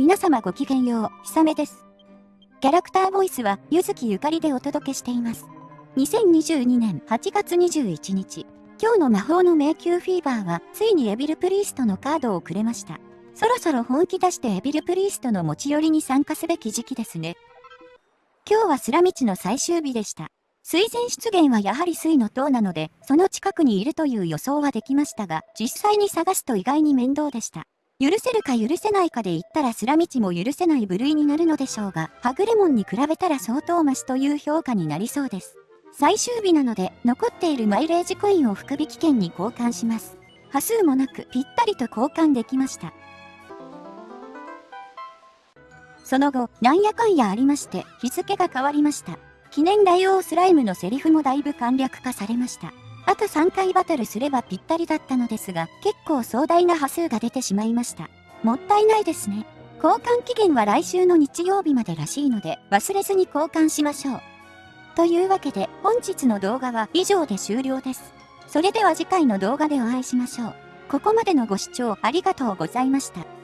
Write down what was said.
皆様ごきげんよう、ひさめです。キャラクターボイスは、ゆずきゆかりでお届けしています。2022年8月21日、今日の魔法の迷宮フィーバーは、ついにエビルプリーストのカードをくれました。そろそろ本気出してエビルプリーストの持ち寄りに参加すべき時期ですね。今日はスラ道の最終日でした。水前出現はやはり水の塔なので、その近くにいるという予想はできましたが、実際に探すと意外に面倒でした。許せるか許せないかで言ったらスラ道も許せない部類になるのでしょうが、はぐれモンに比べたら相当マシという評価になりそうです。最終日なので、残っているマイレージコインを福引券に交換します。波数もなくぴったりと交換できました。その後、なんやかんやありまして、日付が変わりました。記念大王スライムのセリフもだいぶ簡略化されました。あと3回バトルすればぴったりだったのですが、結構壮大な波数が出てしまいました。もったいないですね。交換期限は来週の日曜日までらしいので、忘れずに交換しましょう。というわけで、本日の動画は以上で終了です。それでは次回の動画でお会いしましょう。ここまでのご視聴ありがとうございました。